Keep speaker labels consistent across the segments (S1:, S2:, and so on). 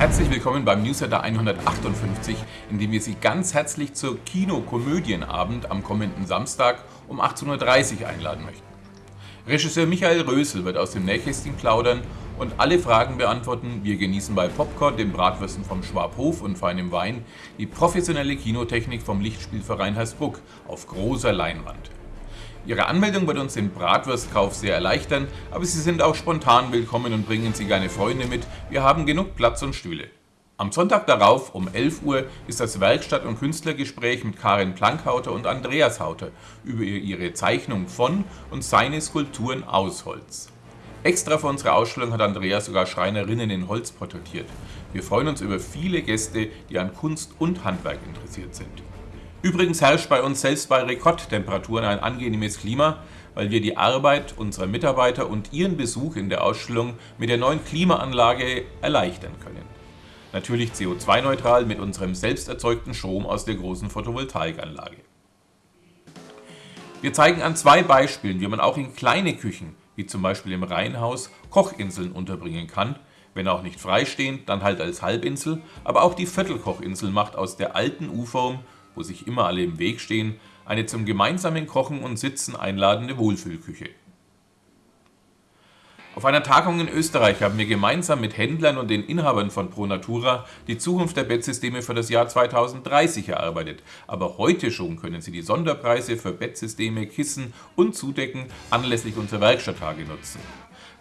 S1: Herzlich willkommen beim Newsletter 158, in dem wir Sie ganz herzlich zur Kino-Komödienabend am kommenden Samstag um 18.30 Uhr einladen möchten. Regisseur Michael Rösel wird aus dem Nähkästchen plaudern und alle Fragen beantworten. Wir genießen bei Popcorn, dem Bratwürsten vom Schwabhof und feinem Wein die professionelle Kinotechnik vom Lichtspielverein Hersbruck auf großer Leinwand. Ihre Anmeldung wird uns den Bratwurstkauf sehr erleichtern, aber Sie sind auch spontan willkommen und bringen Sie gerne Freunde mit. Wir haben genug Platz und Stühle. Am Sonntag darauf um 11 Uhr ist das Werkstatt- und Künstlergespräch mit Karin Plankhauter und Andreas Hauter über ihre Zeichnung von und seine Skulpturen aus Holz. Extra für unsere Ausstellung hat Andreas sogar Schreinerinnen in Holz porträtiert. Wir freuen uns über viele Gäste, die an Kunst und Handwerk interessiert sind. Übrigens herrscht bei uns selbst bei Rekordtemperaturen ein angenehmes Klima, weil wir die Arbeit unserer Mitarbeiter und ihren Besuch in der Ausstellung mit der neuen Klimaanlage erleichtern können. Natürlich CO2-neutral mit unserem selbst erzeugten Strom aus der großen Photovoltaikanlage. Wir zeigen an zwei Beispielen, wie man auch in kleine Küchen, wie zum Beispiel im Reihenhaus, Kochinseln unterbringen kann, wenn auch nicht freistehend, dann halt als Halbinsel, aber auch die Viertelkochinsel macht aus der alten U-Form wo sich immer alle im Weg stehen, eine zum gemeinsamen Kochen und Sitzen einladende Wohlfühlküche. Auf einer Tagung in Österreich haben wir gemeinsam mit Händlern und den Inhabern von ProNatura die Zukunft der Bettsysteme für das Jahr 2030 erarbeitet. Aber heute schon können Sie die Sonderpreise für Bettsysteme, Kissen und Zudecken anlässlich unserer Werkstatttage nutzen.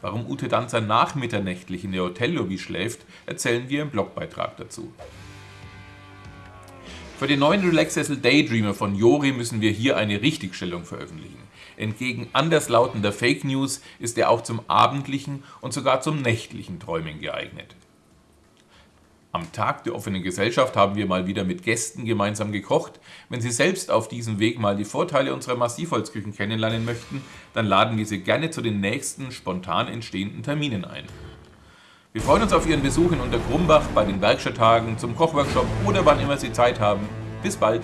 S1: Warum Ute Danzer nachmitternächtlich in der Hotellobby schläft, erzählen wir im Blogbeitrag dazu. Für den neuen Relaxsessel Daydreamer von Jori müssen wir hier eine Richtigstellung veröffentlichen. Entgegen anderslautender Fake News ist er auch zum abendlichen und sogar zum nächtlichen Träumen geeignet. Am Tag der offenen Gesellschaft haben wir mal wieder mit Gästen gemeinsam gekocht. Wenn Sie selbst auf diesem Weg mal die Vorteile unserer Massivholzküchen kennenlernen möchten, dann laden wir Sie gerne zu den nächsten spontan entstehenden Terminen ein. Wir freuen uns auf Ihren Besuch in Untergrumbach bei den Werkstatttagen, zum Kochworkshop oder wann immer Sie Zeit haben. Bis bald!